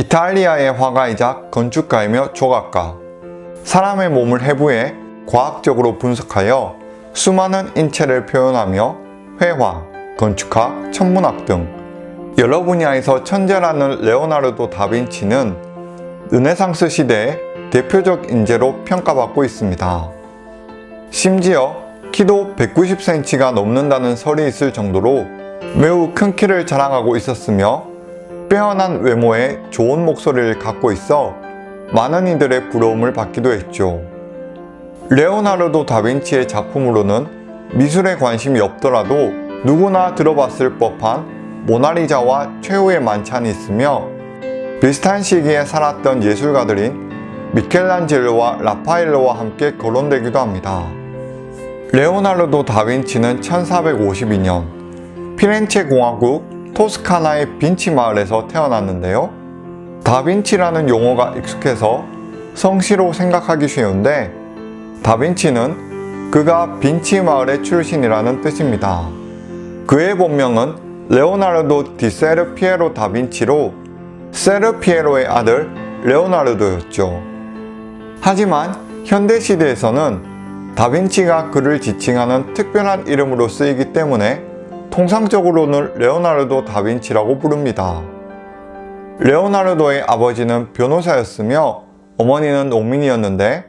이탈리아의 화가이자 건축가이며 조각가 사람의 몸을 해부해 과학적으로 분석하여 수많은 인체를 표현하며 회화, 건축학, 천문학 등 여러 분야에서 천재라는 레오나르도 다빈치는 르네상스 시대의 대표적 인재로 평가받고 있습니다. 심지어 키도 190cm가 넘는다는 설이 있을 정도로 매우 큰 키를 자랑하고 있었으며 빼어난 외모에 좋은 목소리를 갖고 있어 많은 이들의 부러움을 받기도 했죠. 레오나르도 다빈치의 작품으로는 미술에 관심이 없더라도 누구나 들어봤을 법한 모나리자와 최후의 만찬이 있으며 비슷한 시기에 살았던 예술가들인 미켈란젤로와 라파엘로와 함께 거론되기도 합니다. 레오나르도 다빈치는 1452년 피렌체 공화국 토스카나의 빈치 마을에서 태어났는데요. 다빈치라는 용어가 익숙해서 성씨로 생각하기 쉬운데 다빈치는 그가 빈치 마을의 출신이라는 뜻입니다. 그의 본명은 레오나르도 디 세르 피에로 다빈치로 세르 피에로의 아들 레오나르도였죠. 하지만 현대시대에서는 다빈치가 그를 지칭하는 특별한 이름으로 쓰이기 때문에 통상적으로는 레오나르도 다빈치라고 부릅니다. 레오나르도의 아버지는 변호사였으며 어머니는 농민이었는데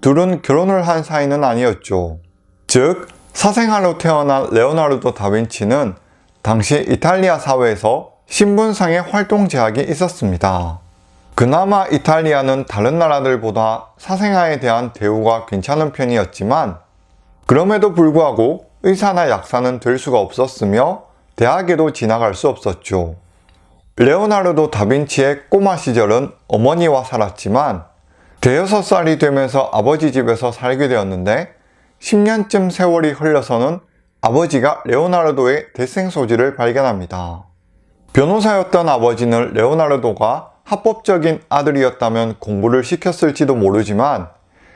둘은 결혼을 한 사이는 아니었죠. 즉, 사생아로 태어난 레오나르도 다빈치는 당시 이탈리아 사회에서 신분상의 활동 제약이 있었습니다. 그나마 이탈리아는 다른 나라들보다 사생아에 대한 대우가 괜찮은 편이었지만 그럼에도 불구하고 의사나 약사는 될 수가 없었으며 대학에도 지나갈 수 없었죠. 레오나르도 다빈치의 꼬마 시절은 어머니와 살았지만 대여섯 살이 되면서 아버지 집에서 살게 되었는데 10년쯤 세월이 흘러서는 아버지가 레오나르도의 대생 소지를 발견합니다. 변호사였던 아버지는 레오나르도가 합법적인 아들이었다면 공부를 시켰을지도 모르지만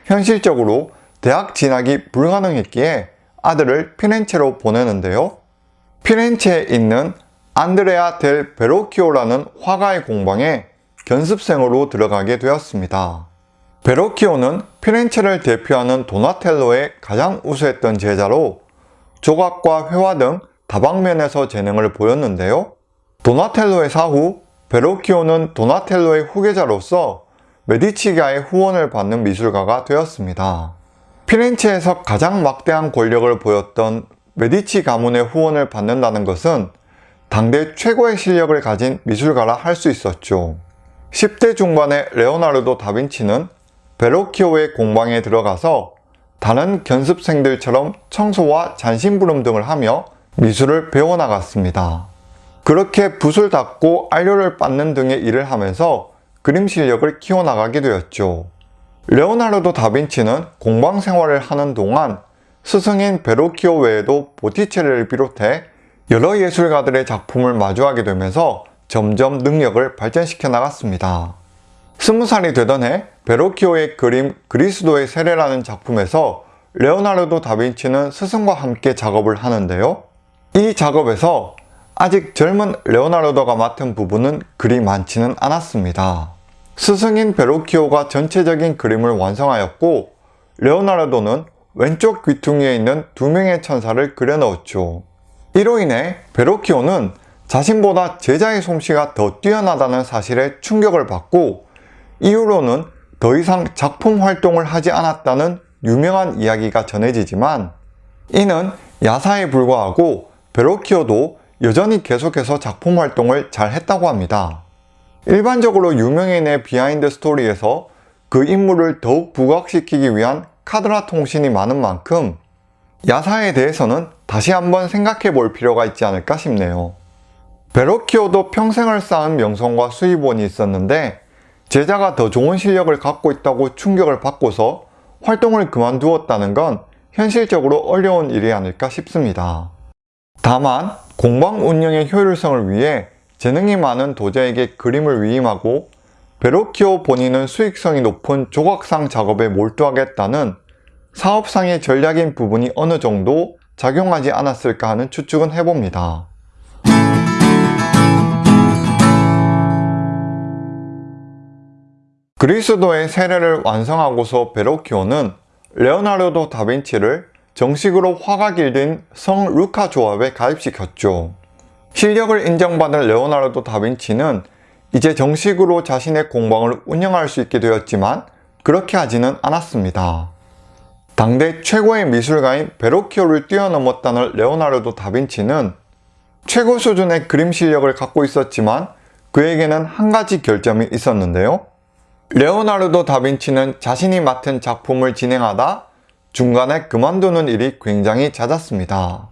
현실적으로 대학 진학이 불가능했기에 아들을 피렌체로 보내는데요. 피렌체에 있는 안드레아 델 베로키오라는 화가의 공방에 견습생으로 들어가게 되었습니다. 베로키오는 피렌체를 대표하는 도나텔로의 가장 우수했던 제자로 조각과 회화 등 다방면에서 재능을 보였는데요. 도나텔로의 사후 베로키오는 도나텔로의 후계자로서 메디치가의 후원을 받는 미술가가 되었습니다. 피렌체에서 가장 막대한 권력을 보였던 메디치 가문의 후원을 받는다는 것은 당대 최고의 실력을 가진 미술가라 할 수 있었죠. 10대 중반의 레오나르도 다빈치는 베로키오의 공방에 들어가서 다른 견습생들처럼 청소와 잔심부름 등을 하며 미술을 배워나갔습니다. 그렇게 붓을 닦고 안료를 빻는 등의 일을 하면서 그림 실력을 키워나가게 되었죠. 레오나르도 다빈치는 공방 생활을 하는 동안 스승인 베로키오 외에도 보티체리를 비롯해 여러 예술가들의 작품을 마주하게 되면서 점점 능력을 발전시켜 나갔습니다. 스무 살이 되던 해 베로키오의 그림 그리스도의 세례라는 작품에서 레오나르도 다빈치는 스승과 함께 작업을 하는데요. 이 작업에서 아직 젊은 레오나르도가 맡은 부분은 그리 많지는 않았습니다. 스승인 베로키오가 전체적인 그림을 완성하였고 레오나르도는 왼쪽 귀퉁이에 있는 두 명의 천사를 그려 넣었죠. 이로 인해 베로키오는 자신보다 제자의 솜씨가 더 뛰어나다는 사실에 충격을 받고 이후로는 더 이상 작품 활동을 하지 않았다는 유명한 이야기가 전해지지만 이는 야사에 불과하고 베로키오도 여전히 계속해서 작품 활동을 잘 했다고 합니다. 일반적으로 유명인의 behind story에서 그 인물을 더욱 부각시키기 위한 카더라 통신이 많은 만큼 야사에 대해서는 다시 한번 생각해 볼 필요가 있지 않을까 싶네요. 베로키오도 평생을 쌓은 명성과 수입원이 있었는데 제자가 더 좋은 실력을 갖고 있다고 충격을 받고서 활동을 그만두었다는 건 현실적으로 어려운 일이 아닐까 싶습니다. 다만 공방 운영의 효율성을 위해 재능이 많은 도자에게 그림을 위임하고 베로키오 본인은 수익성이 높은 조각상 작업에 몰두하겠다는 사업상의 전략인 부분이 어느 정도 작용하지 않았을까 하는 추측은 해봅니다. 그리스도의 세례를 완성하고서 베로키오는 레오나르도 다빈치를 정식으로 화가 길든 성 루카 조합에 가입시켰죠. 실력을 인정받은 레오나르도 다빈치는 이제 정식으로 자신의 공방을 운영할 수 있게 되었지만 그렇게 하지는 않았습니다. 당대 최고의 미술가인 베로키오를 뛰어넘었다는 레오나르도 다빈치는 최고 수준의 그림 실력을 갖고 있었지만 그에게는 한 가지 결점이 있었는데요. 레오나르도 다빈치는 자신이 맡은 작품을 진행하다 중간에 그만두는 일이 굉장히 잦았습니다.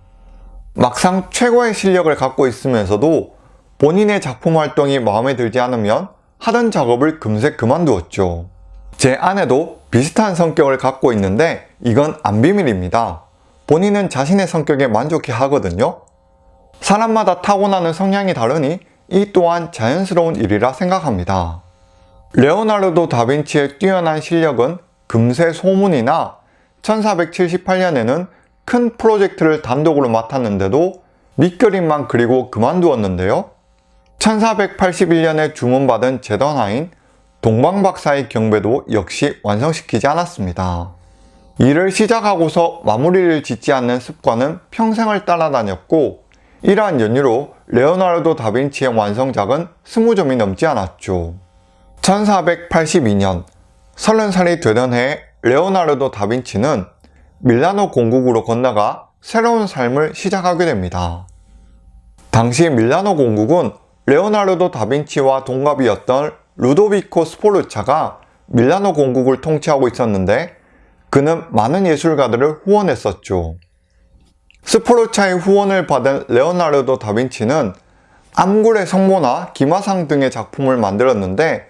막상 최고의 실력을 갖고 있으면서도 본인의 작품 활동이 마음에 들지 않으면 하던 작업을 금세 그만두었죠. 제 아내도 비슷한 성격을 갖고 있는데 이건 안 비밀입니다. 본인은 자신의 성격에 만족해 하거든요. 사람마다 타고나는 성향이 다르니 이 또한 자연스러운 일이라 생각합니다. 레오나르도 다빈치의 뛰어난 실력은 금세 소문이나 1478년에는 큰 프로젝트를 단독으로 맡았는데도 밑그림만 그리고 그만두었는데요. 1481년에 주문받은 제던하인 동방박사의 경배도 역시 완성시키지 않았습니다. 일을 시작하고서 마무리를 짓지 않는 습관은 평생을 따라다녔고 이러한 연유로 레오나르도 다빈치의 완성작은 20점이 넘지 않았죠. 1482년 30살이 되던 해에 레오나르도 다빈치는 밀라노 공국으로 건너가 새로운 삶을 시작하게 됩니다. 당시 밀라노 공국은 레오나르도 다빈치와 동갑이었던 루도비코 스포르차가 밀라노 공국을 통치하고 있었는데 그는 많은 예술가들을 후원했었죠. 스포르차의 후원을 받은 레오나르도 다빈치는 암굴의 성모나 기마상 등의 작품을 만들었는데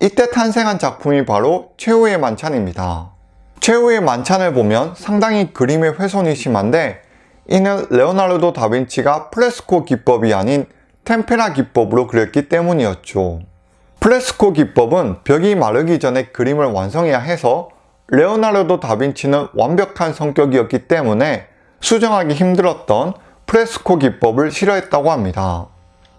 이때 탄생한 작품이 바로 최후의 만찬입니다. 최후의 만찬을 보면 상당히 그림의 훼손이 심한데 이는 레오나르도 다빈치가 프레스코 기법이 아닌 템페라 기법으로 그렸기 때문이었죠. 프레스코 기법은 벽이 마르기 전에 그림을 완성해야 해서 레오나르도 다빈치는 완벽한 성격이었기 때문에 수정하기 힘들었던 프레스코 기법을 싫어했다고 합니다.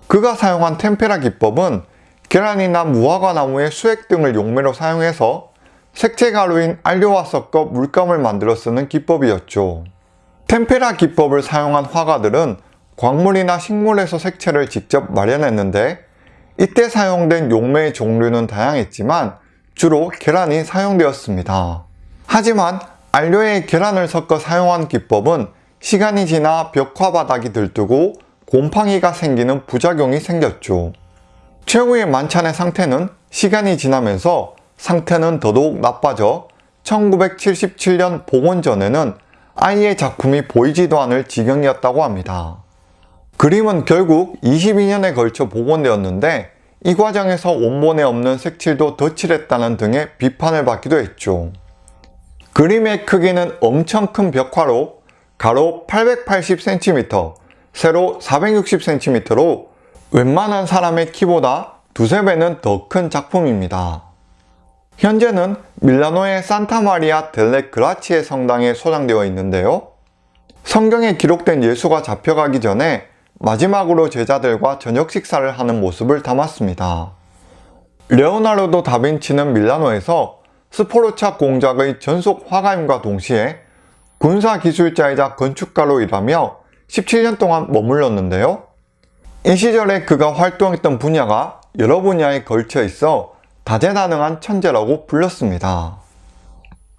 그가 사용한 템페라 기법은 계란이나 무화과 나무의 수액 등을 용매로 사용해서 색채 가루인 알료와 섞어 물감을 만들어 쓰는 기법이었죠. 템페라 기법을 사용한 화가들은 광물이나 식물에서 색채를 직접 마련했는데 이때 사용된 용매의 종류는 다양했지만 주로 계란이 사용되었습니다. 하지만 알료에 계란을 섞어 사용한 기법은 시간이 지나 벽화 바닥이 들뜨고 곰팡이가 생기는 부작용이 생겼죠. 최후의 만찬의 상태는 시간이 지나면서 상태는 더더욱 나빠져 1977년 복원 전에는 아이의 작품이 보이지도 않을 지경이었다고 합니다. 그림은 결국 22년에 걸쳐 복원되었는데 이 과정에서 원본에 없는 색칠도 덧칠했다는 등의 비판을 받기도 했죠. 그림의 크기는 엄청 큰 벽화로 가로 880cm, 세로 460cm로 웬만한 사람의 키보다 두세 배는 더 큰 작품입니다. 현재는 밀라노의 산타 마리아 델레 그라치의 성당에 소장되어 있는데요. 성경에 기록된 예수가 잡혀가기 전에 마지막으로 제자들과 저녁 식사를 하는 모습을 담았습니다. 레오나르도 다빈치는 밀라노에서 스포르차 공작의 전속 화가임과 동시에 군사기술자이자 건축가로 일하며 17년 동안 머물렀는데요. 이 시절에 그가 활동했던 분야가 여러 분야에 걸쳐 있어 다재다능한 천재라고 불렸습니다.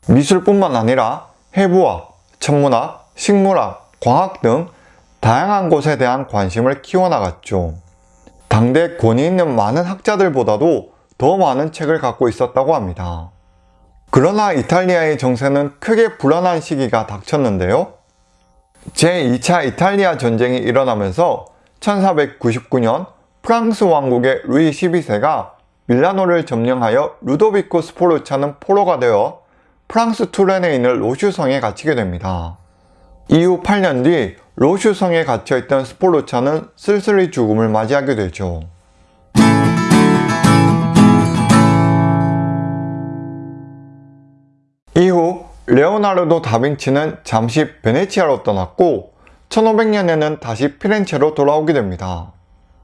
미술뿐만 아니라 해부학, 천문학, 식물학, 과학 등 다양한 곳에 대한 관심을 키워나갔죠. 당대 권위 있는 많은 학자들보다도 더 많은 책을 갖고 있었다고 합니다. 그러나 이탈리아의 정세는 크게 불안한 시기가 닥쳤는데요. 제2차 이탈리아 전쟁이 일어나면서 1499년 프랑스 왕국의 루이 12세가 밀라노를 점령하여 루도비코 스포르차는 포로가 되어 프랑스 투렌에 있는 로슈성에 갇히게 됩니다. 이후 8년 뒤 로슈성에 갇혀있던 스포르차는 쓸쓸히 죽음을 맞이하게 되죠. 이후 레오나르도 다빈치는 잠시 베네치아로 떠났고 1500년에는 다시 피렌체로 돌아오게 됩니다.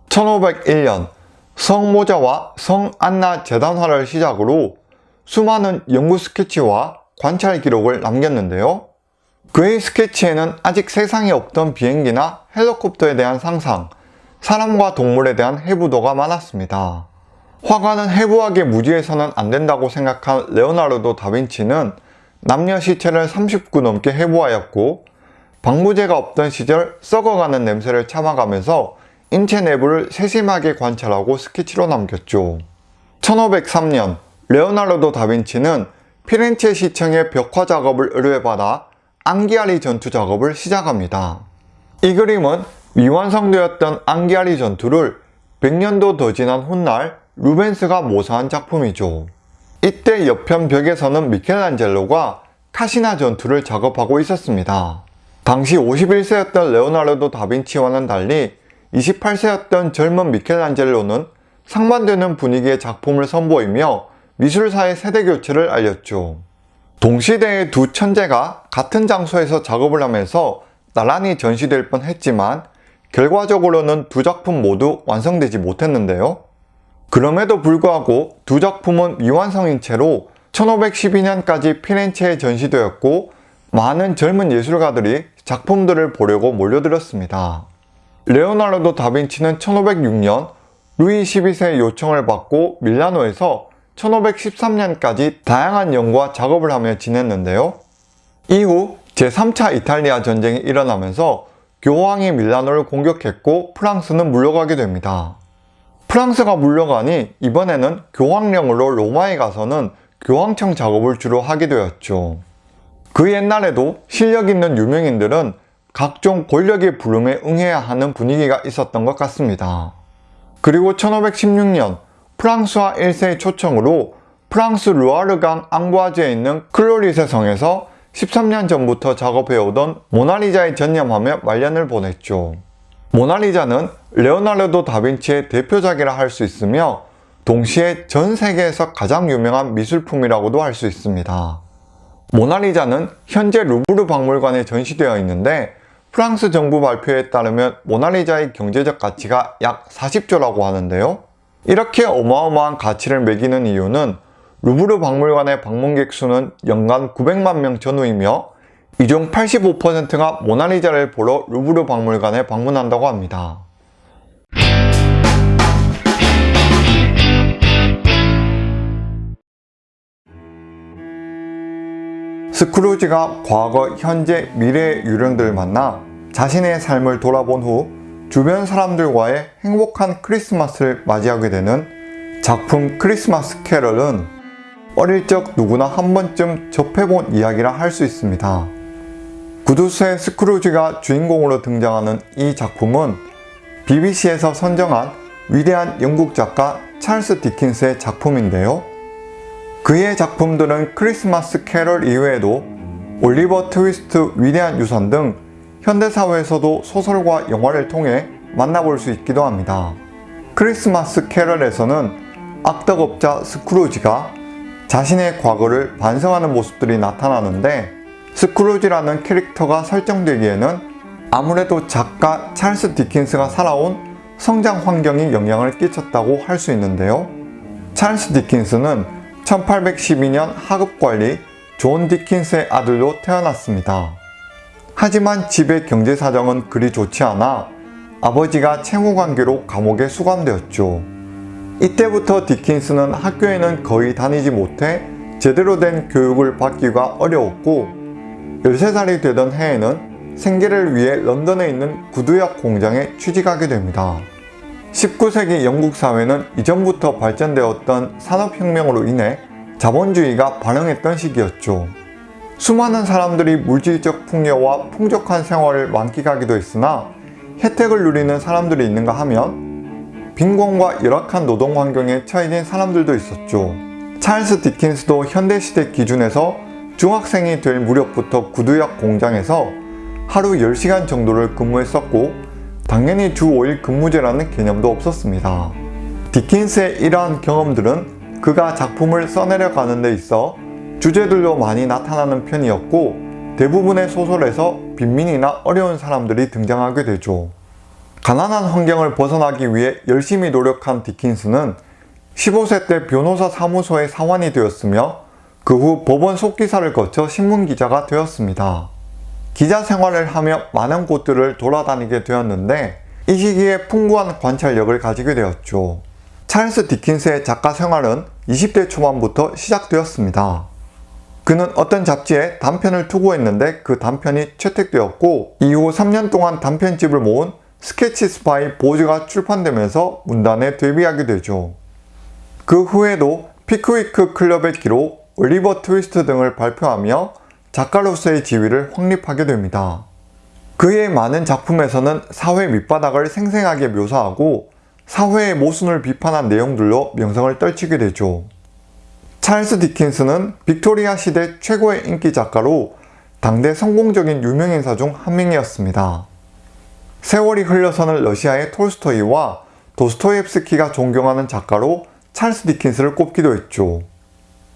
1501년 성모자와 성안나 재단화를 시작으로 수많은 연구 스케치와 관찰 기록을 남겼는데요. 그의 스케치에는 아직 세상에 없던 비행기나 헬리콥터에 대한 상상, 사람과 동물에 대한 해부도가 많았습니다. 화가는 해부하게 무지해서는 안 된다고 생각한 레오나르도 다빈치는 남녀 시체를 39 넘게 해부하였고 방부제가 없던 시절 썩어가는 냄새를 참아가면서 인체 내부를 세심하게 관찰하고 스케치로 남겼죠. 1503년 레오나르도 다빈치는 피렌체 시청의 벽화 작업을 의뢰받아 앙기아리 전투 작업을 시작합니다. 이 그림은 미완성되었던 앙기아리 전투를 100년도 더 지난 훗날 루벤스가 모사한 작품이죠. 이때 옆편 벽에서는 미켈란젤로가 카시나 전투를 작업하고 있었습니다. 당시 51세였던 레오나르도 다빈치와는 달리 28세였던 젊은 미켈란젤로는 상반되는 분위기의 작품을 선보이며 미술사의 세대교체를 알렸죠. 동시대의 두 천재가 같은 장소에서 작업을 하면서 나란히 전시될 뻔했지만 결과적으로는 두 작품 모두 완성되지 못했는데요. 그럼에도 불구하고 두 작품은 미완성인 채로 1512년까지 피렌체에 전시되었고 많은 젊은 예술가들이 작품들을 보려고 몰려들었습니다. 레오나르도 다빈치는 1506년 루이 12세의 요청을 받고 밀라노에서 1513년까지 다양한 연구와 작업을 하며 지냈는데요. 이후 제3차 이탈리아 전쟁이 일어나면서 교황이 밀라노를 공격했고 프랑스는 물러가게 됩니다. 프랑스가 물러가니 이번에는 교황령으로 로마에 가서는 교황청 작업을 주로 하게 되었죠. 그 옛날에도 실력 있는 유명인들은 각종 권력의 부름에 응해야 하는 분위기가 있었던 것 같습니다. 그리고 1516년 프랑스와 1세의 초청으로 프랑스 루아르강 앙부아즈에 있는 클로리세 성에서 13년 전부터 작업해오던 모나리자에 전념하며 말년을 보냈죠. 모나리자는 레오나르도 다빈치의 대표작이라 할 수 있으며 동시에 전 세계에서 가장 유명한 미술품이라고도 할 수 있습니다. 모나리자는 현재 루브르 박물관에 전시되어 있는데 프랑스 정부 발표에 따르면 모나리자의 경제적 가치가 약 40조라고 하는데요. 이렇게 어마어마한 가치를 매기는 이유는 루브르 박물관의 방문객 수는 연간 900만 명 전후이며 이 중 85%가 모나리자를 보러 루브르 박물관에 방문한다고 합니다. 스크루지가 과거, 현재, 미래의 유령들을 만나 자신의 삶을 돌아본 후 주변 사람들과의 행복한 크리스마스를 맞이하게 되는 작품 크리스마스 캐럴은 어릴 적 누구나 한 번쯤 접해본 이야기라 할 수 있습니다. 구두쇠 스크루지가 주인공으로 등장하는 이 작품은 BBC에서 선정한 위대한 영국 작가 찰스 디킨스의 작품인데요. 그의 작품들은 크리스마스 캐럴 이외에도 올리버 트위스트 위대한 유산 등 현대사회에서도 소설과 영화를 통해 만나볼 수 있기도 합니다. 크리스마스 캐럴에서는 악덕업자 스크루지가 자신의 과거를 반성하는 모습들이 나타나는데 스크루지라는 캐릭터가 설정되기에는 아무래도 작가 찰스 디킨스가 살아온 성장 환경이 영향을 끼쳤다고 할 수 있는데요. 찰스 디킨스는 1812년 하급관리 존 디킨스의 아들로 태어났습니다. 하지만 집의 경제 사정은 그리 좋지 않아 아버지가 채무 관계로 감옥에 수감되었죠. 이때부터 디킨스는 학교에는 거의 다니지 못해 제대로 된 교육을 받기가 어려웠고 13살이 되던 해에는 생계를 위해 런던에 있는 구두약 공장에 취직하게 됩니다. 19세기 영국 사회는 이전부터 발전되었던 산업혁명으로 인해 자본주의가 발흥했던 시기였죠. 수많은 사람들이 물질적 풍요와 풍족한 생활을 만끽하기도 했으나 혜택을 누리는 사람들이 있는가 하면 빈곤과 열악한 노동 환경에 처해진 사람들도 있었죠. 찰스 디킨스도 현대시대 기준에서 중학생이 될 무렵부터 구두약 공장에서 하루 10시간 정도를 근무했었고 당연히 주 5일 근무제라는 개념도 없었습니다. 디킨스의 이러한 경험들은 그가 작품을 써내려 가는 데 있어 주제들로 많이 나타나는 편이었고 대부분의 소설에서 빈민이나 어려운 사람들이 등장하게 되죠. 가난한 환경을 벗어나기 위해 열심히 노력한 디킨스는 15세 때 변호사 사무소의 사원이 되었으며 그 후 법원 속기사를 거쳐 신문기자가 되었습니다. 기자 생활을 하며 많은 곳들을 돌아다니게 되었는데 이 시기에 풍부한 관찰력을 가지게 되었죠. 찰스 디킨스의 작가 생활은 20대 초반부터 시작되었습니다. 그는 어떤 잡지에 단편을 투고했는데 그 단편이 채택되었고 이후 3년 동안 단편집을 모은 스케치 스파이 보즈가 출판되면서 문단에 데뷔하게 되죠. 그 후에도 피크위크 클럽의 기록, 올리버 트위스트 등을 발표하며 작가로서의 지위를 확립하게 됩니다. 그의 많은 작품에서는 사회 밑바닥을 생생하게 묘사하고 사회의 모순을 비판한 내용들로 명성을 떨치게 되죠. 찰스 디킨스는 빅토리아 시대 최고의 인기 작가로 당대 성공적인 유명인사 중 한 명이었습니다. 세월이 흘러서는 러시아의 톨스토이와 도스토옙스키가 존경하는 작가로 찰스 디킨스를 꼽기도 했죠.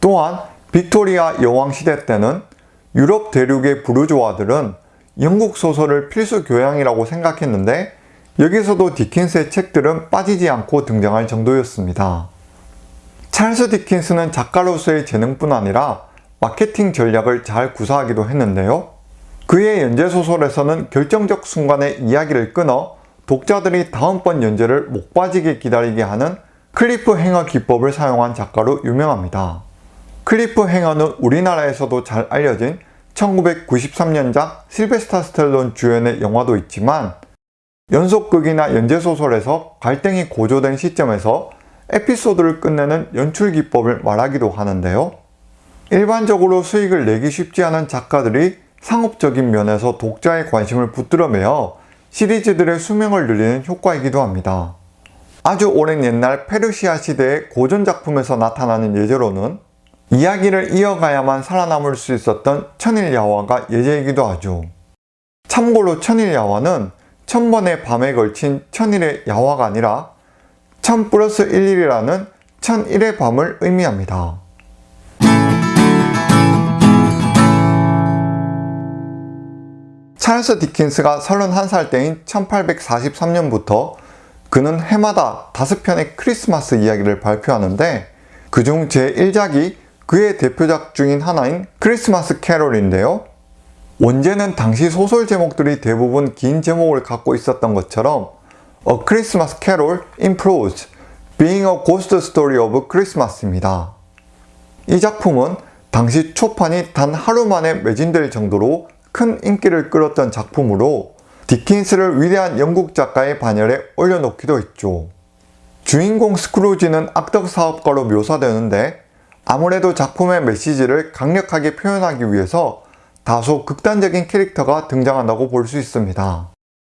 또한 빅토리아 여왕 시대 때는 유럽 대륙의 부르주아들은 영국 소설을 필수 교양이라고 생각했는데 여기서도 디킨스의 책들은 빠지지 않고 등장할 정도였습니다. 찰스 디킨스는 작가로서의 재능뿐 아니라 마케팅 전략을 잘 구사하기도 했는데요. 그의 연재소설에서는 결정적 순간에 이야기를 끊어 독자들이 다음번 연재를 목 빠지게 기다리게 하는 cliffhanger 기법을 사용한 작가로 유명합니다. cliffhanger는 우리나라에서도 잘 알려진 1993년작 실베스타 스텔론 주연의 영화도 있지만 연속극이나 연재소설에서 갈등이 고조된 시점에서 에피소드를 끝내는 연출 기법을 말하기도 하는데요. 일반적으로 수익을 내기 쉽지 않은 작가들이 상업적인 면에서 독자의 관심을 붙들어매어 시리즈들의 수명을 늘리는 효과이기도 합니다. 아주 오랜 옛날 페르시아 시대의 고전 작품에서 나타나는 예제로는 이야기를 이어가야만 살아남을 수 있었던 천일야화가 예제이기도 하죠. 참고로 천일야화는 천번의 밤에 걸친 천일의 야화가 아니라 천 플러스 11이라는 천일의 밤을 의미합니다. 찰스 디킨스가 31살 때인 1843년부터 그는 해마다 5편의 크리스마스 이야기를 발표하는데 그중 제1작이 그의 대표작 중인 하나인 크리스마스 캐롤인데요. 원제는 당시 소설 제목들이 대부분 긴 제목을 갖고 있었던 것처럼 A Christmas Carol in Prose, Being a Ghost Story of Christmas입니다. 이 작품은 당시 초판이 단 하루 만에 매진될 정도로 큰 인기를 끌었던 작품으로 디킨스를 위대한 영국 작가의 반열에 올려놓기도 했죠. 주인공 스크루지는 악덕 사업가로 묘사되는데 아무래도 작품의 메시지를 강력하게 표현하기 위해서 다소 극단적인 캐릭터가 등장한다고 볼 수 있습니다.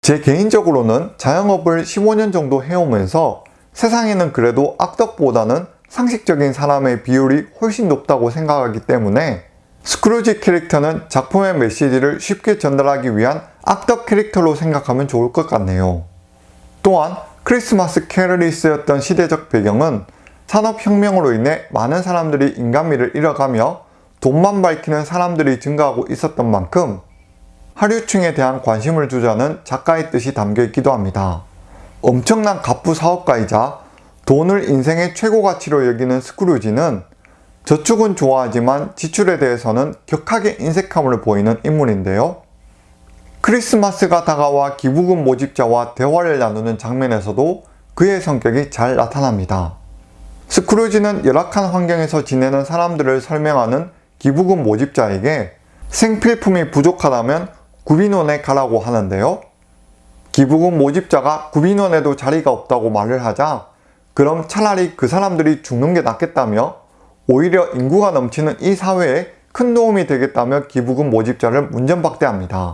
제 개인적으로는 자영업을 15년 정도 해오면서 세상에는 그래도 악덕보다는 상식적인 사람의 비율이 훨씬 높다고 생각하기 때문에 스크루지 캐릭터는 작품의 메시지를 쉽게 전달하기 위한 악덕 캐릭터로 생각하면 좋을 것 같네요. 또한 크리스마스 캐럴이 쓰였던 시대적 배경은 산업혁명으로 인해 많은 사람들이 인간미를 잃어가며 돈만 밝히는 사람들이 증가하고 있었던 만큼 하류층에 대한 관심을 주자는 작가의 뜻이 담겨 있기도 합니다. 엄청난 갑부 사업가이자 돈을 인생의 최고 가치로 여기는 스크루지는 저축은 좋아하지만 지출에 대해서는 격하게 인색함을 보이는 인물인데요. 크리스마스가 다가와 기부금 모집자와 대화를 나누는 장면에서도 그의 성격이 잘 나타납니다. 스크루지는 열악한 환경에서 지내는 사람들을 설명하는 기부금 모집자에게 생필품이 부족하다면 구빈원에 가라고 하는데요. 기부금 모집자가 구빈원에도 자리가 없다고 말을 하자 그럼 차라리 그 사람들이 죽는 게 낫겠다며 오히려 인구가 넘치는 이 사회에 큰 도움이 되겠다며 기부금 모집자를 문전박대합니다.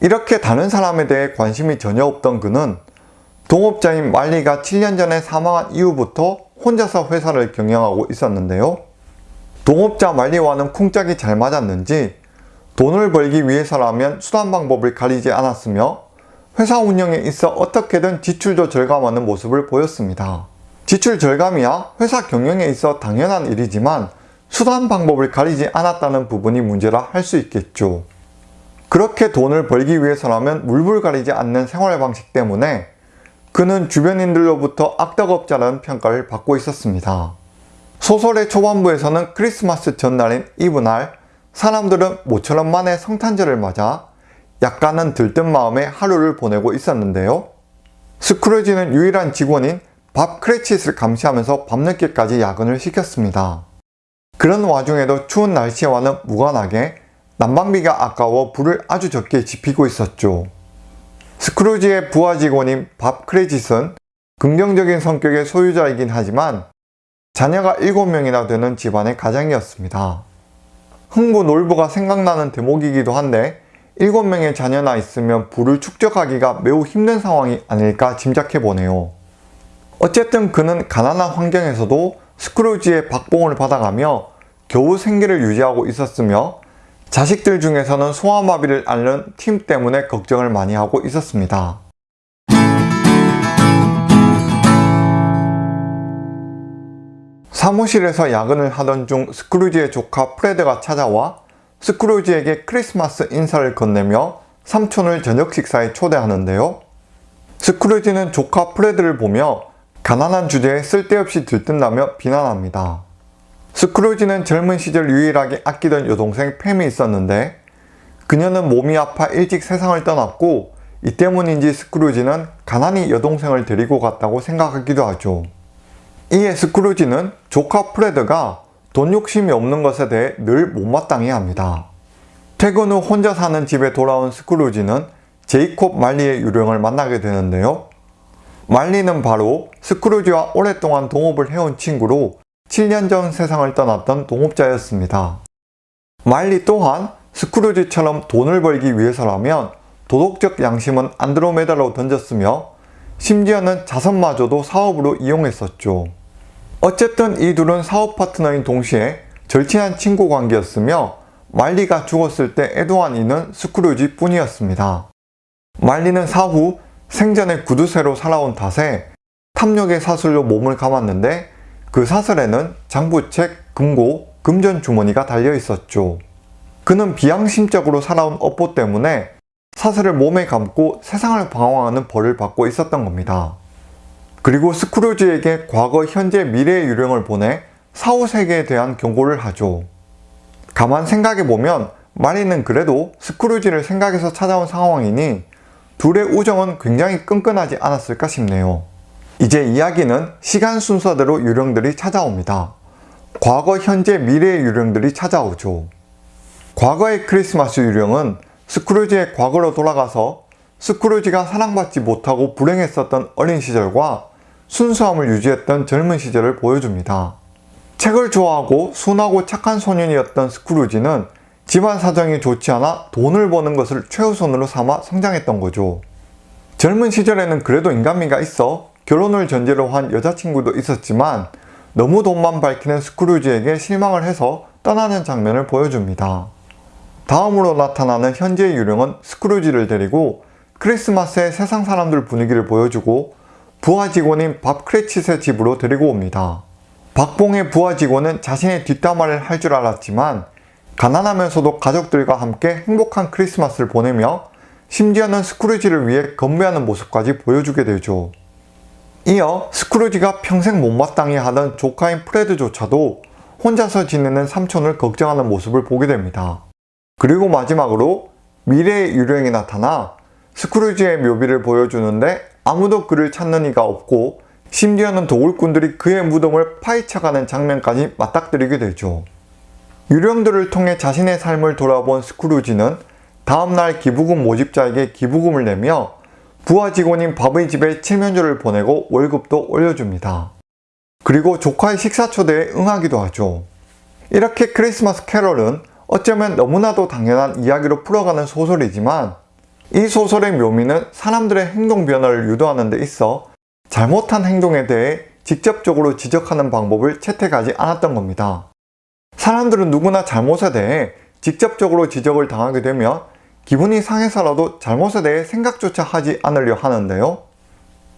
이렇게 다른 사람에 대해 관심이 전혀 없던 그는 동업자인 말리가 7년 전에 사망한 이후부터 혼자서 회사를 경영하고 있었는데요. 동업자 말리와는 쿵짝이 잘 맞았는지 돈을 벌기 위해서라면 수단 방법을 가리지 않았으며 회사 운영에 있어 어떻게든 지출도 절감하는 모습을 보였습니다. 지출 절감이야 회사 경영에 있어 당연한 일이지만 수단 방법을 가리지 않았다는 부분이 문제라 할 수 있겠죠. 그렇게 돈을 벌기 위해서라면 물불 가리지 않는 생활 방식 때문에 그는 주변인들로부터 악덕업자라는 평가를 받고 있었습니다. 소설의 초반부에서는 크리스마스 전날인 이브날 사람들은 모처럼 만의 성탄절을 맞아 약간은 들뜬 마음에 하루를 보내고 있었는데요. 스크루지는 유일한 직원인 밥 크레치스를 감시하면서 밤늦게까지 야근을 시켰습니다. 그런 와중에도 추운 날씨와는 무관하게 난방비가 아까워 불을 아주 적게 지피고 있었죠. 스크루지의 부하 직원인 밥 크레짓은 긍정적인 성격의 소유자이긴 하지만 자녀가 7명이나 되는 집안의 가장이었습니다. 흥부 놀부가 생각나는 대목이기도 한데 7명의 자녀나 있으면 부를 축적하기가 매우 힘든 상황이 아닐까 짐작해보네요. 어쨌든 그는 가난한 환경에서도 스크루지의 박봉을 받아가며 겨우 생계를 유지하고 있었으며 자식들 중에서는 소아마비를 앓는 팀 때문에 걱정을 많이 하고 있었습니다. 사무실에서 야근을 하던 중 스크루지의 조카 프레드가 찾아와 스크루지에게 크리스마스 인사를 건네며 삼촌을 저녁 식사에 초대하는데요. 스크루지는 조카 프레드를 보며 가난한 주제에 쓸데없이 들뜬다며 비난합니다. 스크루지는 젊은 시절 유일하게 아끼던 여동생 팬이 있었는데 그녀는 몸이 아파 일찍 세상을 떠났고 이 때문인지 스크루지는 가난이 여동생을 데리고 갔다고 생각하기도 하죠. 이에 스크루지는 조카 프레드가 돈 욕심이 없는 것에 대해 늘 못마땅해 합니다. 퇴근 후 혼자 사는 집에 돌아온 스크루지는 제이콥 말리의 유령을 만나게 되는데요. 말리는 바로 스크루지와 오랫동안 동업을 해온 친구로 7년 전 세상을 떠났던 동업자였습니다. 말리 또한 스크루지처럼 돈을 벌기 위해서라면 도덕적 양심은 안드로메다로 던졌으며 심지어는 자선마저도 사업으로 이용했었죠. 어쨌든 이 둘은 사업 파트너인 동시에 절친한 친구 관계였으며 말리가 죽었을 때 애도한 이는 스크루지 뿐이었습니다. 말리는 사후 생전에 구두쇠로 살아온 탓에 탐욕의 사슬로 몸을 감았는데 그 사슬에는 장부책, 금고, 금전 주머니가 달려 있었죠. 그는 비양심적으로 살아온 업보 때문에 사슬을 몸에 감고 세상을 방황하는 벌을 받고 있었던 겁니다. 그리고 스크루지에게 과거, 현재, 미래의 유령을 보내 사후 세계에 대한 경고를 하죠. 가만 생각해보면 마리는 그래도 스크루지를 생각해서 찾아온 상황이니 둘의 우정은 굉장히 끈끈하지 않았을까 싶네요. 이제 이야기는 시간 순서대로 유령들이 찾아옵니다. 과거, 현재, 미래의 유령들이 찾아오죠. 과거의 크리스마스 유령은 스크루지의 과거로 돌아가서 스크루지가 사랑받지 못하고 불행했었던 어린 시절과 순수함을 유지했던 젊은 시절을 보여줍니다. 책을 좋아하고 순하고 착한 소년이었던 스크루지는 집안 사정이 좋지 않아 돈을 버는 것을 최우선으로 삼아 성장했던 거죠. 젊은 시절에는 그래도 인간미가 있어 결혼을 전제로 한 여자친구도 있었지만 너무 돈만 밝히는 스크루지에게 실망을 해서 떠나는 장면을 보여줍니다. 다음으로 나타나는 현재의 유령은 스크루지를 데리고 크리스마스의 세상 사람들 분위기를 보여주고 부하 직원인 밥 크레치스의 집으로 데리고 옵니다. 박봉의 부하 직원은 자신의 뒷담화를 할 줄 알았지만 가난하면서도 가족들과 함께 행복한 크리스마스를 보내며 심지어는 스크루지를 위해 건배하는 모습까지 보여주게 되죠. 이어 스크루지가 평생 못마땅해 하던 조카인 프레드조차도 혼자서 지내는 삼촌을 걱정하는 모습을 보게 됩니다. 그리고 마지막으로 미래의 유령이 나타나 스크루지의 묘비를 보여주는데 아무도 그를 찾는 이가 없고 심지어는 도굴꾼들이 그의 무덤을 파헤쳐가는 장면까지 맞닥뜨리게 되죠. 유령들을 통해 자신의 삶을 돌아본 스크루지는 다음날 기부금 모집자에게 기부금을 내며 부하 직원인 밥의 집에 칠면조를 보내고 월급도 올려줍니다. 그리고 조카의 식사 초대에 응하기도 하죠. 이렇게 크리스마스 캐럴은 어쩌면 너무나도 당연한 이야기로 풀어가는 소설이지만 이 소설의 묘미는 사람들의 행동 변화를 유도하는 데 있어 잘못한 행동에 대해 직접적으로 지적하는 방법을 채택하지 않았던 겁니다. 사람들은 누구나 잘못에 대해 직접적으로 지적을 당하게 되면 기분이 상해서라도 잘못에 대해 생각조차 하지 않으려 하는데요.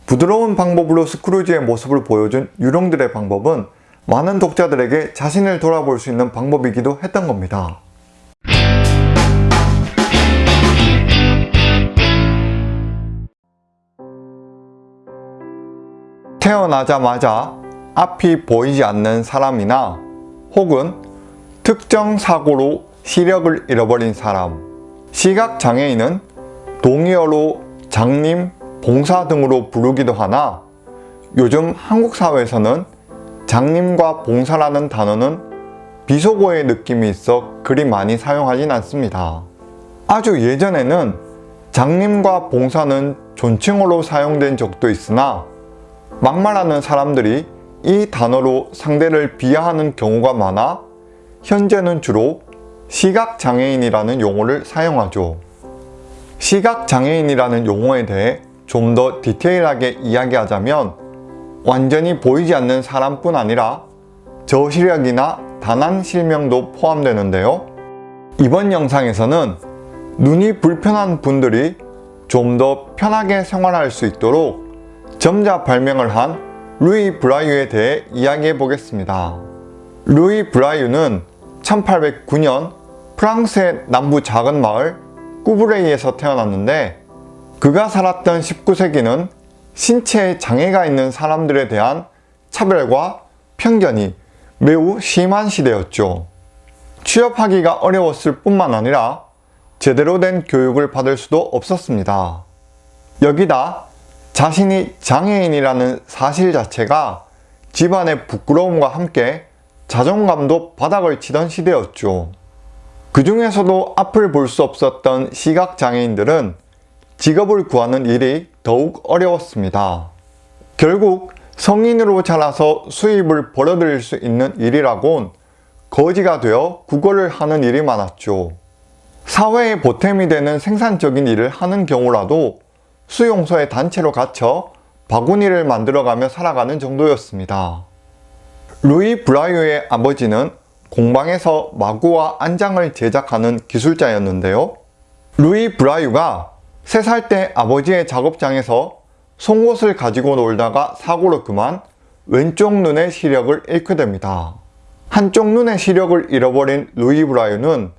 부드러운 방법으로 스크루지의 모습을 보여준 유령들의 방법은 많은 독자들에게 자신을 돌아볼 수 있는 방법이기도 했던 겁니다. 태어나자마자 앞이 보이지 않는 사람이나 혹은 특정 사고로 시력을 잃어버린 사람 시각장애인은 동의어로 장님, 봉사 등으로 부르기도 하나 요즘 한국 사회에서는 장님과 봉사라는 단어는 비속어의 느낌이 있어 그리 많이 사용하진 않습니다. 아주 예전에는 장님과 봉사는 존칭어로 사용된 적도 있으나 막말하는 사람들이 이 단어로 상대를 비하하는 경우가 많아 현재는 주로 시각장애인이라는 용어를 사용하죠. 시각장애인이라는 용어에 대해 좀 더 디테일하게 이야기하자면 완전히 보이지 않는 사람뿐 아니라 저시력이나 다난 실명도 포함되는데요. 이번 영상에서는 눈이 불편한 분들이 좀 더 편하게 생활할 수 있도록 점자 발명을 한 루이 브라이유에 대해 이야기해 보겠습니다. 루이 브라이유는 1809년 프랑스의 남부 작은 마을 꾸브레이에서 태어났는데 그가 살았던 19세기는 신체에 장애가 있는 사람들에 대한 차별과 편견이 매우 심한 시대였죠. 취업하기가 어려웠을 뿐만 아니라 제대로 된 교육을 받을 수도 없었습니다. 여기다 자신이 장애인이라는 사실 자체가 집안의 부끄러움과 함께 자존감도 바닥을 치던 시대였죠. 그 중에서도 앞을 볼 수 없었던 시각장애인들은 직업을 구하는 일이 더욱 어려웠습니다. 결국 성인으로 자라서 수입을 벌어들일 수 있는 일이라곤 거지가 되어 국어를 하는 일이 많았죠. 사회의 보탬이 되는 생산적인 일을 하는 경우라도 수용소의 단체로 갇혀 바구니를 만들어가며 살아가는 정도였습니다. 루이 브라이어의 아버지는 공방에서 마구와 안장을 제작하는 기술자였는데요. 루이 브라이유가 3살 때 아버지의 작업장에서 송곳을 가지고 놀다가 사고로 그만 왼쪽 눈의 시력을 잃게 됩니다. 한쪽 눈의 시력을 잃어버린 루이 브라이유는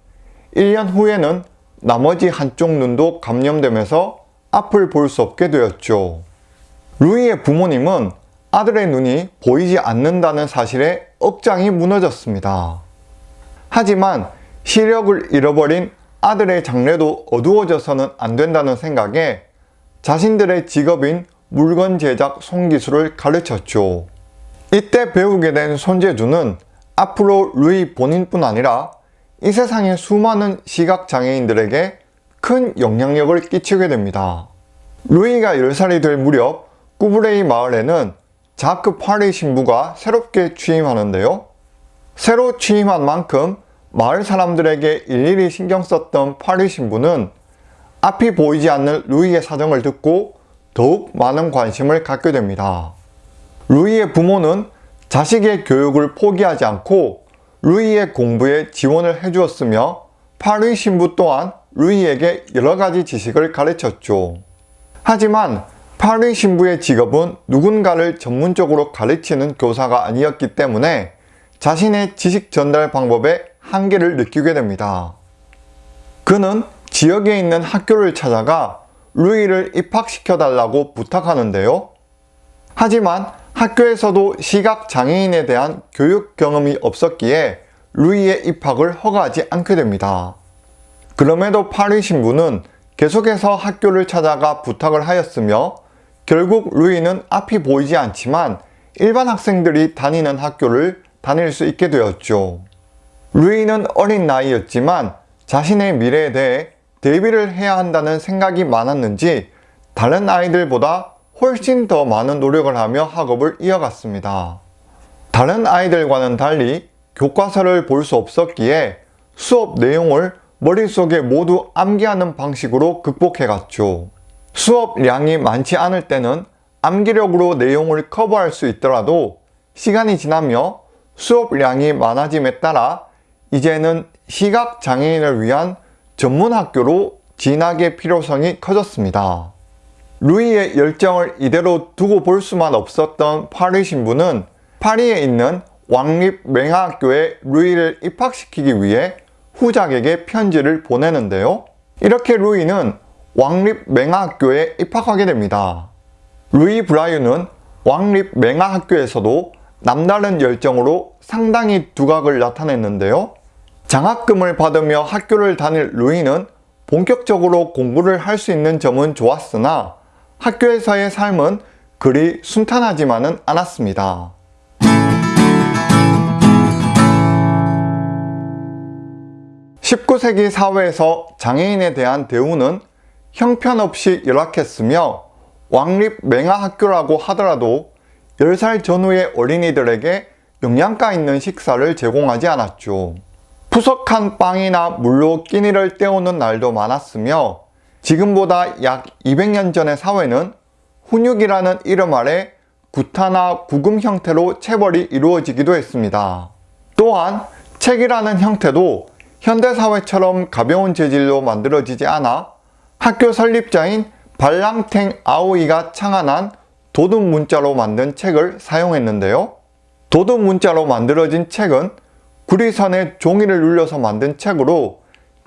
1년 후에는 나머지 한쪽 눈도 감염되면서 앞을 볼 수 없게 되었죠. 루이의 부모님은 아들의 눈이 보이지 않는다는 사실에 억장이 무너졌습니다. 하지만 시력을 잃어버린 아들의 장래도 어두워져서는 안 된다는 생각에 자신들의 직업인 물건 제작 손기술을 가르쳤죠. 이때 배우게 된 손재주는 앞으로 루이 본인뿐 아니라 이 세상의 수많은 시각장애인들에게 큰 영향력을 끼치게 됩니다. 루이가 10살이 될 무렵 꾸브레이 마을에는 자크 파리 신부가 새롭게 취임하는데요. 새로 취임한 만큼 마을 사람들에게 일일이 신경 썼던 파리 신부는 앞이 보이지 않는 루이의 사정을 듣고 더욱 많은 관심을 갖게 됩니다. 루이의 부모는 자식의 교육을 포기하지 않고 루이의 공부에 지원을 해주었으며 파리 신부 또한 루이에게 여러 가지 지식을 가르쳤죠. 하지만 파리 신부의 직업은 누군가를 전문적으로 가르치는 교사가 아니었기 때문에 자신의 지식 전달 방법에 한계를 느끼게 됩니다. 그는 지역에 있는 학교를 찾아가 루이를 입학시켜 달라고 부탁하는데요. 하지만 학교에서도 시각장애인에 대한 교육 경험이 없었기에 루이의 입학을 허가하지 않게 됩니다. 그럼에도 파리 신부는 계속해서 학교를 찾아가 부탁을 하였으며 결국 루이는 앞이 보이지 않지만 일반 학생들이 다니는 학교를 다닐 수 있게 되었죠. 루이는 어린 나이였지만 자신의 미래에 대해 대비를 해야 한다는 생각이 많았는지 다른 아이들보다 훨씬 더 많은 노력을 하며 학업을 이어갔습니다. 다른 아이들과는 달리 교과서를 볼 수 없었기에 수업 내용을 머릿속에 모두 암기하는 방식으로 극복해갔죠. 수업량이 많지 않을 때는 암기력으로 내용을 커버할 수 있더라도 시간이 지나며 수업량이 많아짐에 따라 이제는 시각장애인을 위한 전문학교로 진학의 필요성이 커졌습니다. 루이의 열정을 이대로 두고 볼 수만 없었던 파리 신부는 파리에 있는 왕립 맹하학교에 루이를 입학시키기 위해 후작에게 편지를 보내는데요. 이렇게 루이는 왕립 맹하학교에 입학하게 됩니다. 루이 브라이유는 왕립 맹하학교에서도 남다른 열정으로 상당히 두각을 나타냈는데요. 장학금을 받으며 학교를 다닐 루이는 본격적으로 공부를 할 수 있는 점은 좋았으나 학교에서의 삶은 그리 순탄하지만은 않았습니다. 19세기 사회에서 장애인에 대한 대우는 형편없이 열악했으며 왕립 맹하학교라고 하더라도 10살 전후의 어린이들에게 영양가 있는 식사를 제공하지 않았죠. 푸석한 빵이나 물로 끼니를 때우는 날도 많았으며 지금보다 약 200년 전의 사회는 훈육이라는 이름 아래 구타나 구금 형태로 체벌이 이루어지기도 했습니다. 또한 책이라는 형태도 현대사회처럼 가벼운 재질로 만들어지지 않아 학교 설립자인 발랑탱 아오이가 창안한 도둑 문자로 만든 책을 사용했는데요. 도둑 문자로 만들어진 책은 구리선에 종이를 눌려서 만든 책으로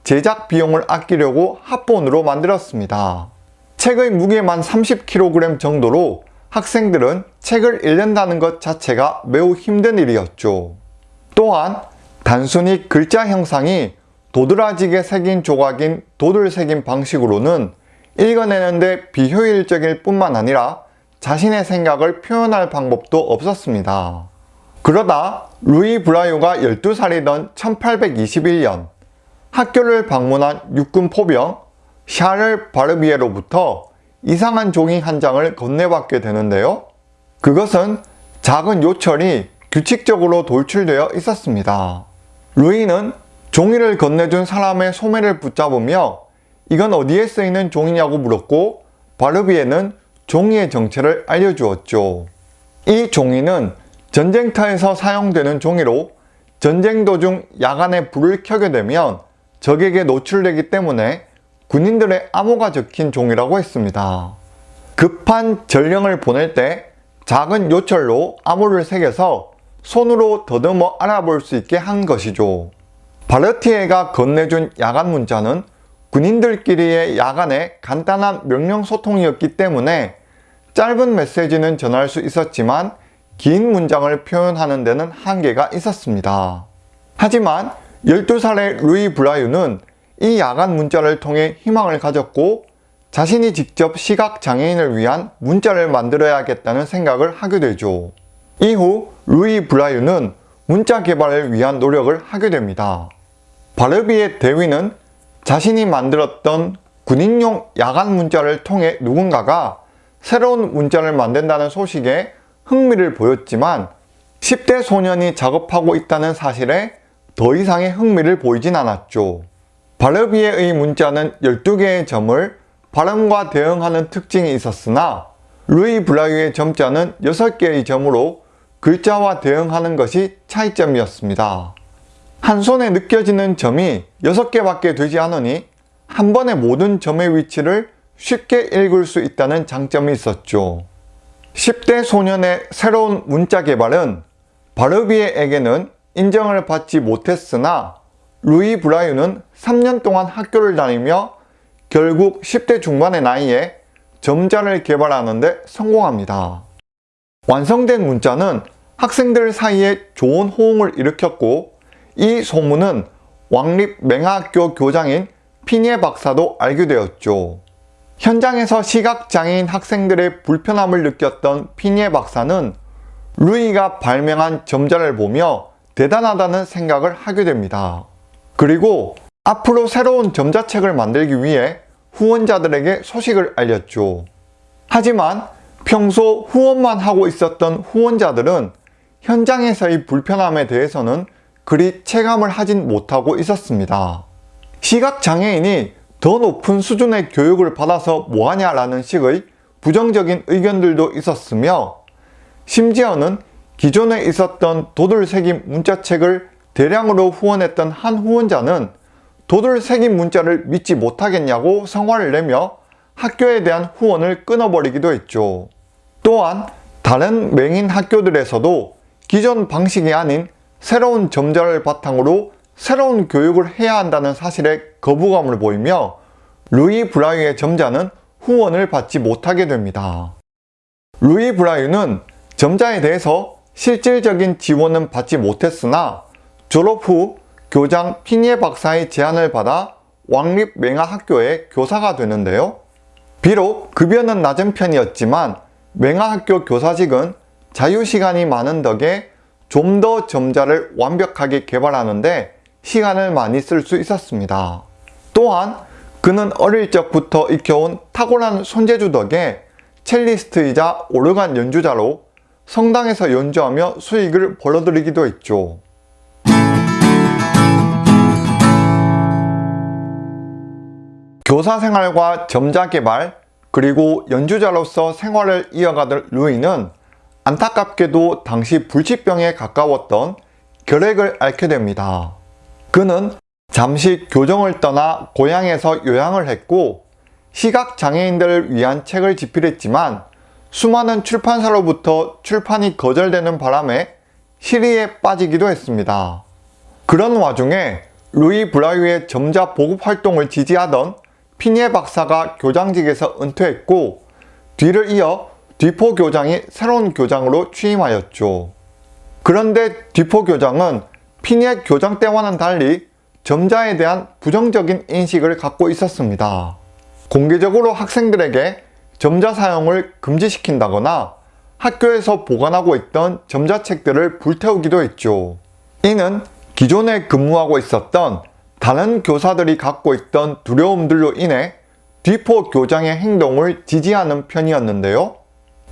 제작 비용을 아끼려고 합본으로 만들었습니다. 책의 무게만 30kg 정도로 학생들은 책을 읽는다는 것 자체가 매우 힘든 일이었죠. 또한 단순히 글자 형상이 도드라지게 새긴 조각인 도들 새긴 방식으로는 읽어내는데 비효율적일 뿐만 아니라 자신의 생각을 표현할 방법도 없었습니다. 그러다 루이 브라유가 12살이던 1821년 학교를 방문한 육군 포병 샤를 바르비에로부터 이상한 종이 한 장을 건네받게 되는데요. 그것은 작은 요철이 규칙적으로 돌출되어 있었습니다. 루이는 종이를 건네준 사람의 소매를 붙잡으며 이건 어디에 쓰이는 종이냐고 물었고 바르비에는 종이의 정체를 알려주었죠. 이 종이는 전쟁터에서 사용되는 종이로 전쟁 도중 야간에 불을 켜게 되면 적에게 노출되기 때문에 군인들의 암호가 적힌 종이라고 했습니다. 급한 전령을 보낼 때 작은 요철로 암호를 새겨서 손으로 더듬어 알아볼 수 있게 한 것이죠. 바르티에가 건네준 야간 문자는 군인들끼리의 야간의 간단한 명령 소통이었기 때문에 짧은 메시지는 전할 수 있었지만 긴 문장을 표현하는 데는 한계가 있었습니다. 하지만 12살의 루이 브라유는 이 야간 문자를 통해 희망을 가졌고 자신이 직접 시각장애인을 위한 문자를 만들어야겠다는 생각을 하게 되죠. 이후 루이 브라유는 문자 개발을 위한 노력을 하게 됩니다. 바르비의 대위는 자신이 만들었던 군인용 야간 문자를 통해 누군가가 새로운 문자를 만든다는 소식에 흥미를 보였지만 10대 소년이 작업하고 있다는 사실에 더 이상의 흥미를 보이진 않았죠. 바르비에의 문자는 12개의 점을 발음과 대응하는 특징이 있었으나 루이 블라유의 점자는 6개의 점으로 글자와 대응하는 것이 차이점이었습니다. 한 손에 느껴지는 점이 6개밖에 되지 않으니 한 번에 모든 점의 위치를 쉽게 읽을 수 있다는 장점이 있었죠. 10대 소년의 새로운 문자 개발은 바르비에에게는 인정을 받지 못했으나 루이 브라유는 3년 동안 학교를 다니며 결국 10대 중반의 나이에 점자를 개발하는 데 성공합니다. 완성된 문자는 학생들 사이에 좋은 호응을 일으켰고 이 소문은 왕립 맹하학교 교장인 피니에 박사도 알게 되었죠. 현장에서 시각장애인 학생들의 불편함을 느꼈던 피니에 박사는 루이가 발명한 점자를 보며 대단하다는 생각을 하게 됩니다. 그리고 앞으로 새로운 점자책을 만들기 위해 후원자들에게 소식을 알렸죠. 하지만 평소 후원만 하고 있었던 후원자들은 현장에서의 불편함에 대해서는 그리 체감을 하진 못하고 있었습니다. 시각장애인이 더 높은 수준의 교육을 받아서 뭐하냐라는 식의 부정적인 의견들도 있었으며 심지어는 기존에 있었던 도돌새김 문자책을 대량으로 후원했던 한 후원자는 도돌새김 문자를 믿지 못하겠냐고 성화를 내며 학교에 대한 후원을 끊어버리기도 했죠. 또한 다른 맹인 학교들에서도 기존 방식이 아닌 새로운 점자를 바탕으로 새로운 교육을 해야 한다는 사실에 거부감을 보이며 루이 브라유의 점자는 후원을 받지 못하게 됩니다. 루이 브라유는 점자에 대해서 실질적인 지원은 받지 못했으나 졸업 후 교장 피니에 박사의 제안을 받아 왕립 맹하학교의 교사가 되는데요. 비록 급여는 낮은 편이었지만 맹하학교 교사직은 자유시간이 많은 덕에 좀 더 점자를 완벽하게 개발하는데 시간을 많이 쓸 수 있었습니다. 또한 그는 어릴 적부터 익혀온 탁월한 손재주 덕에 첼리스트이자 오르간 연주자로 성당에서 연주하며 수익을 벌어들이기도 했죠. 교사 생활과 점자 개발, 그리고 연주자로서 생활을 이어가던 루이는 안타깝게도 당시 불치병에 가까웠던 결핵을 앓게 됩니다. 그는 잠시 교정을 떠나 고향에서 요양을 했고 시각장애인들을 위한 책을 집필했지만 수많은 출판사로부터 출판이 거절되는 바람에 시리에 빠지기도 했습니다. 그런 와중에 루이 브라유의 점자 보급 활동을 지지하던 피니에 박사가 교장직에서 은퇴했고 뒤를 이어 뒤포 교장이 새로운 교장으로 취임하였죠. 그런데 뒤포 교장은 피니에 교장 때와는 달리 점자에 대한 부정적인 인식을 갖고 있었습니다. 공개적으로 학생들에게 점자 사용을 금지시킨다거나 학교에서 보관하고 있던 점자책들을 불태우기도 했죠. 이는 기존에 근무하고 있었던 다른 교사들이 갖고 있던 두려움들로 인해 뒤포 교장의 행동을 지지하는 편이었는데요.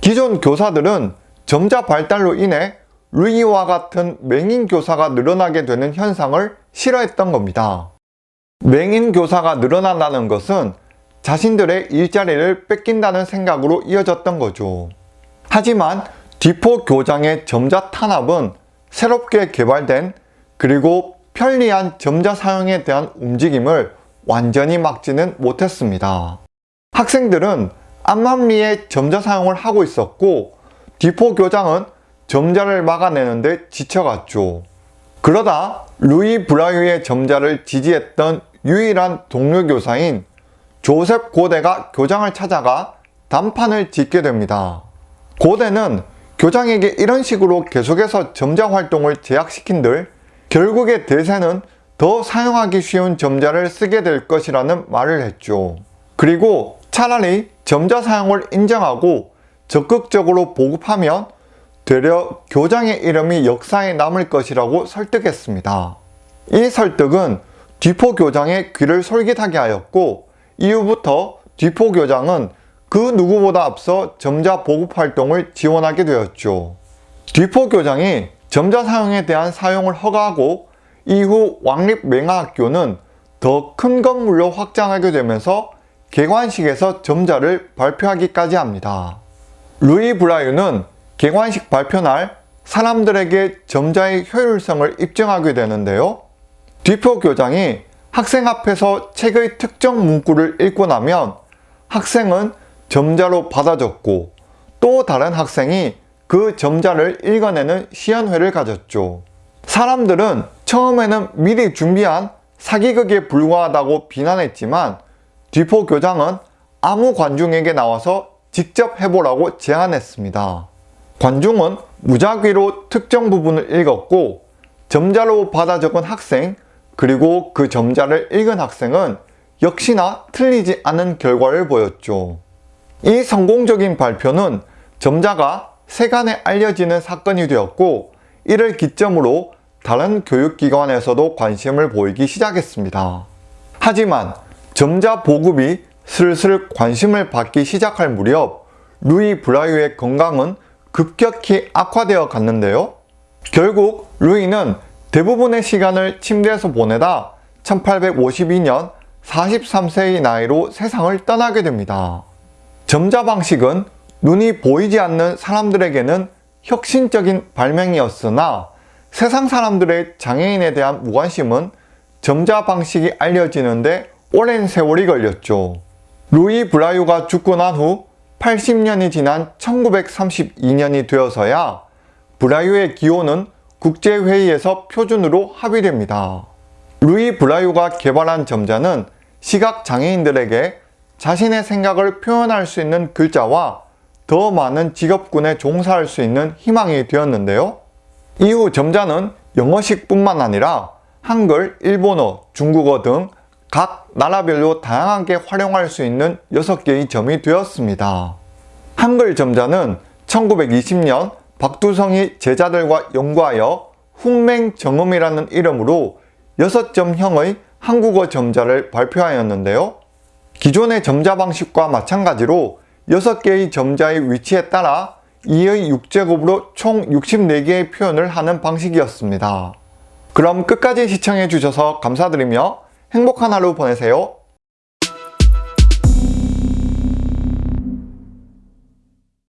기존 교사들은 점자 발달로 인해 루이와 같은 맹인 교사가 늘어나게 되는 현상을 싫어했던 겁니다. 맹인 교사가 늘어난다는 것은 자신들의 일자리를 뺏긴다는 생각으로 이어졌던 거죠. 하지만 뒤포 교장의 점자 탄압은 새롭게 개발된 그리고 편리한 점자 사용에 대한 움직임을 완전히 막지는 못했습니다. 학생들은 암만리에 점자 사용을 하고 있었고 디포 교장은 점자를 막아내는데 지쳐갔죠. 그러다 루이 브라유의 점자를 지지했던 유일한 동료 교사인 조셉 고대가 교장을 찾아가 단판을 짓게 됩니다. 고대는 교장에게 이런 식으로 계속해서 점자 활동을 제약시킨들 결국에 대세는 더 사용하기 쉬운 점자를 쓰게 될 것이라는 말을 했죠. 그리고 차라리 점자 사용을 인정하고 적극적으로 보급하면 되려 교장의 이름이 역사에 남을 것이라고 설득했습니다. 이 설득은 뒤포 교장의 귀를 솔깃하게 하였고 이후부터 뒤포 교장은 그 누구보다 앞서 점자 보급 활동을 지원하게 되었죠. 뒤포 교장이 점자 사용에 대한 사용을 허가하고 이후 왕립맹하학교는 더 큰 건물로 확장하게 되면서 개관식에서 점자를 발표하기까지 합니다. 루이 브라유는 개관식 발표날 사람들에게 점자의 효율성을 입증하게 되는데요. 뒤표 교장이 학생 앞에서 책의 특정 문구를 읽고 나면 학생은 점자로 받아줬고 또 다른 학생이 그 점자를 읽어내는 시연회를 가졌죠. 사람들은 처음에는 미리 준비한 사기극에 불과하다고 비난했지만 뒤포 교장은 아무 관중에게 나와서 직접 해보라고 제안했습니다. 관중은 무작위로 특정 부분을 읽었고 점자로 받아 적은 학생 그리고 그 점자를 읽은 학생은 역시나 틀리지 않은 결과를 보였죠. 이 성공적인 발표는 점자가 세간에 알려지는 사건이 되었고 이를 기점으로 다른 교육기관에서도 관심을 보이기 시작했습니다. 하지만 점자 보급이 슬슬 관심을 받기 시작할 무렵 루이 브라유의 건강은 급격히 악화되어 갔는데요. 결국 루이는 대부분의 시간을 침대에서 보내다 1852년 43세의 나이로 세상을 떠나게 됩니다. 점자 방식은 눈이 보이지 않는 사람들에게는 혁신적인 발명이었으나 세상 사람들의 장애인에 대한 무관심은 점자 방식이 알려지는데 오랜 세월이 걸렸죠. 루이 브라유가 죽고 난 후 80년이 지난 1932년이 되어서야 브라유의 기호는 국제회의에서 표준으로 합의됩니다. 루이 브라유가 개발한 점자는 시각장애인들에게 자신의 생각을 표현할 수 있는 글자와 더 많은 직업군에 종사할 수 있는 희망이 되었는데요. 이후 점자는 영어식 뿐만 아니라 한글, 일본어, 중국어 등 각 나라별로 다양하게 활용할 수 있는 6개의 점이 되었습니다. 한글 점자는 1920년 박두성이 제자들과 연구하여 훈맹정음이라는 이름으로 6점형의 한국어 점자를 발표하였는데요. 기존의 점자 방식과 마찬가지로 6개의 점자의 위치에 따라 2의 6제곱으로 총 64개의 표현을 하는 방식이었습니다. 그럼 끝까지 시청해 주셔서 감사드리며 행복한 하루 보내세요.